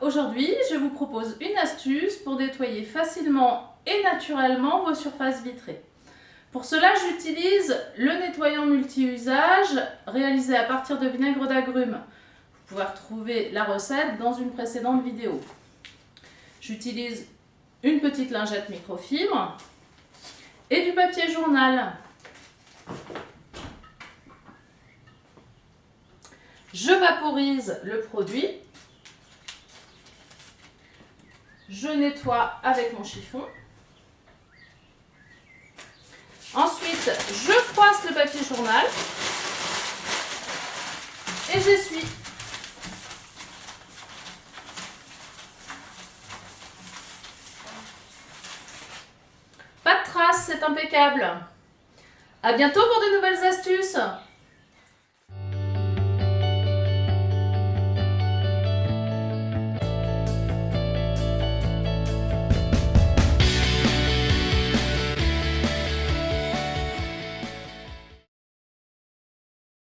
Aujourd'hui, je vous propose une astuce pour nettoyer facilement et naturellement vos surfaces vitrées. Pour cela, j'utilise le nettoyant multi-usage réalisé à partir de vinaigre d'agrumes. Vous pouvez retrouver la recette dans une précédente vidéo. J'utilise une petite lingette microfibre et du papier journal. Je vaporise le produit. Je nettoie avec mon chiffon. Ensuite, je froisse le papier journal et j'essuie. Pas de traces, c'est impeccable. A bientôt pour de nouvelles astuces